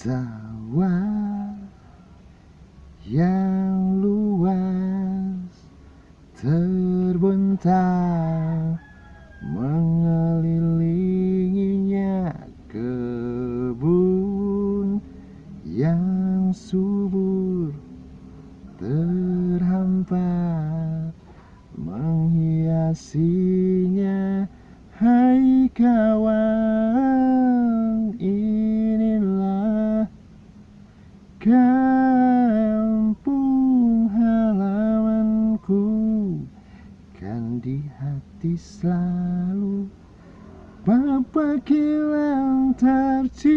Sawah yang luas terbentang mengelilinginya kebun yang subur terhampar menghiasinya hai kawan kampung halamanku kan di hati selalu Bapak kilang tercinta